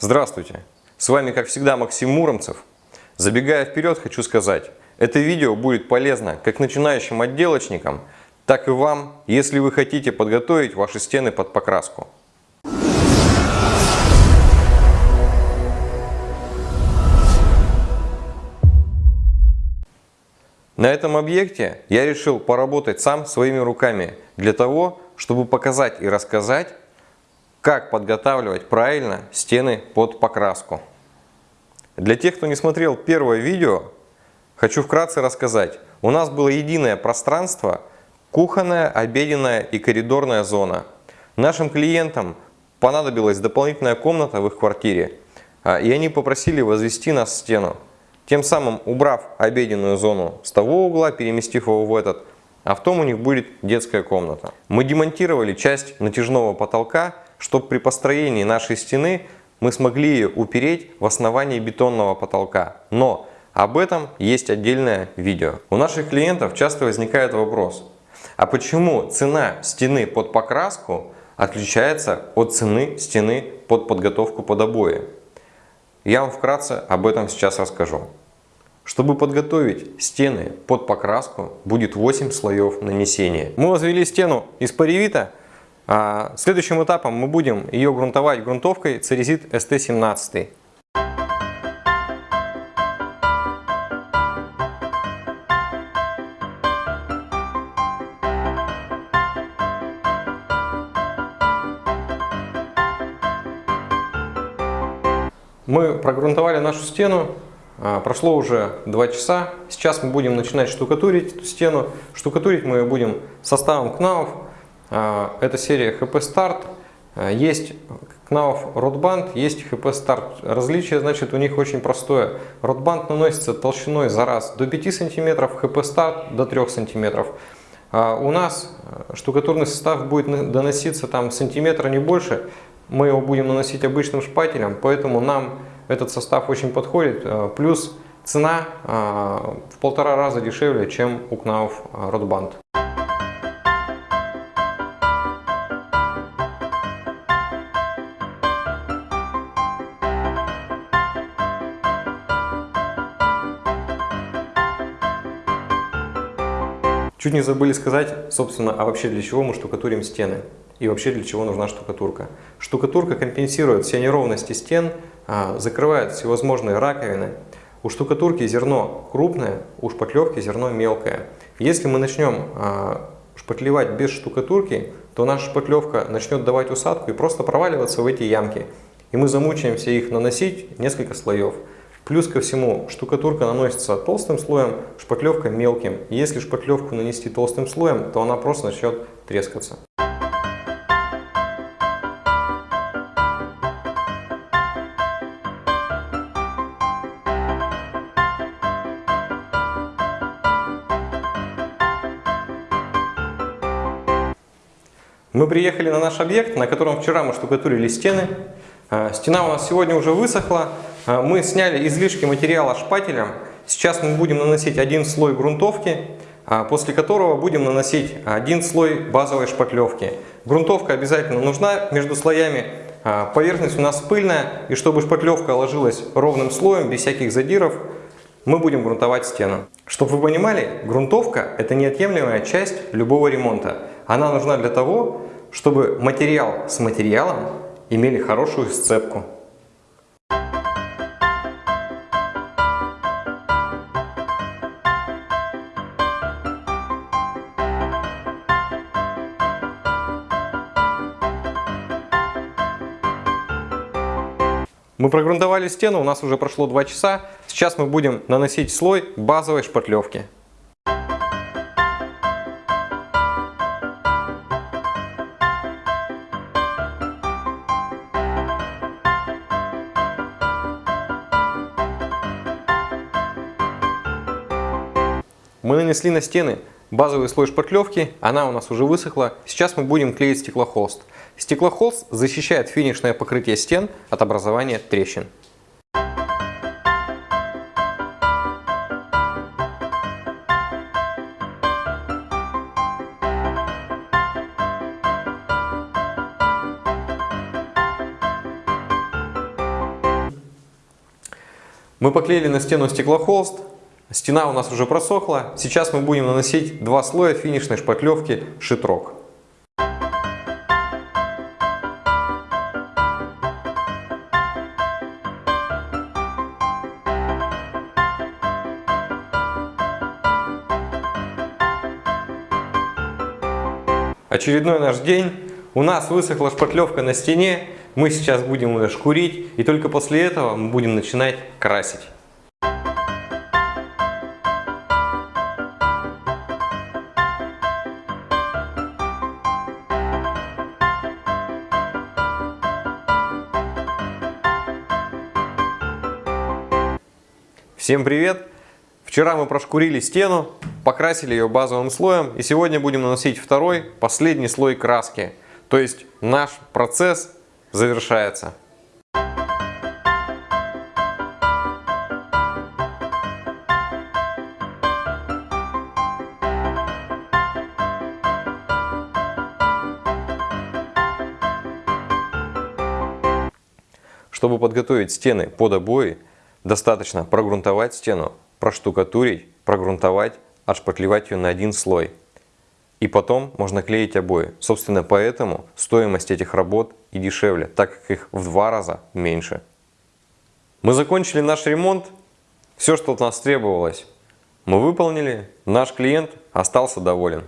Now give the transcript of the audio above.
Здравствуйте! С вами, как всегда, Максим Муромцев. Забегая вперед, хочу сказать, это видео будет полезно как начинающим отделочникам, так и вам, если вы хотите подготовить ваши стены под покраску. На этом объекте я решил поработать сам своими руками для того, чтобы показать и рассказать, как подготавливать правильно стены под покраску. Для тех, кто не смотрел первое видео, хочу вкратце рассказать. У нас было единое пространство, кухонная, обеденная и коридорная зона. Нашим клиентам понадобилась дополнительная комната в их квартире, а, и они попросили возвести нас стену. Тем самым убрав обеденную зону с того угла, переместив его в этот, а в том у них будет детская комната. Мы демонтировали часть натяжного потолка, чтобы при построении нашей стены мы смогли ее упереть в основании бетонного потолка. Но об этом есть отдельное видео. У наших клиентов часто возникает вопрос, а почему цена стены под покраску отличается от цены стены под подготовку под обои? Я вам вкратце об этом сейчас расскажу. Чтобы подготовить стены под покраску, будет 8 слоев нанесения. Мы возвели стену из паревита. А следующим этапом мы будем ее грунтовать грунтовкой Церезит ST17. Мы прогрунтовали нашу стену, а, прошло уже 2 часа, сейчас мы будем начинать штукатурить эту стену. Штукатурить мы ее будем составом КНАУФ, это серия HP Start, а, есть КНАУФ Ротбанд, есть HP Start. Различие значит у них очень простое. Ротбанд наносится толщиной за раз до 5 см, HP Start до 3 см. У нас штукатурный состав будет доноситься там сантиметра не больше, мы его будем наносить обычным шпателем, поэтому нам этот состав очень подходит. Э, плюс цена э, в полтора раза дешевле, чем у Knauf Rotband. Чуть не забыли сказать, собственно, а вообще для чего мы штукатурим стены и вообще для чего нужна штукатурка. Штукатурка компенсирует все неровности стен, а, закрывает всевозможные раковины. У штукатурки зерно крупное, у шпатлевки зерно мелкое. Если мы начнем а, шпатлевать без штукатурки, то наша шпатлевка начнет давать усадку и просто проваливаться в эти ямки. И мы замучаемся их наносить несколько слоев. Плюс ко всему, штукатурка наносится толстым слоем, шпатлевка мелким. если шпатлевку нанести толстым слоем, то она просто начнет трескаться. Мы приехали на наш объект, на котором вчера мы штукатурили стены. А, стена у нас сегодня уже высохла. А, мы сняли излишки материала шпателем. Сейчас мы будем наносить один слой грунтовки, а, после которого будем наносить один слой базовой шпатлевки. Грунтовка обязательно нужна между слоями. Поверхность у нас пыльная, и чтобы шпатлевка ложилась ровным слоем, без всяких задиров, мы будем грунтовать стену. Чтобы вы понимали, грунтовка – это неотъемлемая часть любого ремонта. Она нужна для того, чтобы материал с материалом имели хорошую сцепку. Мы прогрунтовали стену, у нас уже прошло 2 часа. Сейчас мы будем наносить слой базовой шпатлевки. Мы нанесли на стены базовый слой шпатлевки, она у нас уже высохла. Сейчас мы будем клеить стеклохолст. Стеклохолст защищает финишное покрытие стен от образования трещин. Мы поклеили на стену стеклохолст. Стена у нас уже просохла. Сейчас мы будем наносить два слоя финишной шпатлевки шитрок. Очередной наш день. У нас высохла шпатлевка на стене. Мы сейчас будем ее шкурить. И только после этого мы будем начинать красить. Всем привет! Вчера мы прошкурили стену, покрасили ее базовым слоем и сегодня будем наносить второй, последний слой краски. То есть наш процесс завершается. Чтобы подготовить стены под обои, достаточно прогрунтовать стену проштукатурить, прогрунтовать, отшпатлевать ее на один слой. И потом можно клеить обои. Собственно, поэтому стоимость этих работ и дешевле, так как их в два раза меньше. Мы закончили наш ремонт. Все, что от нас требовалось, мы выполнили. Наш клиент остался доволен.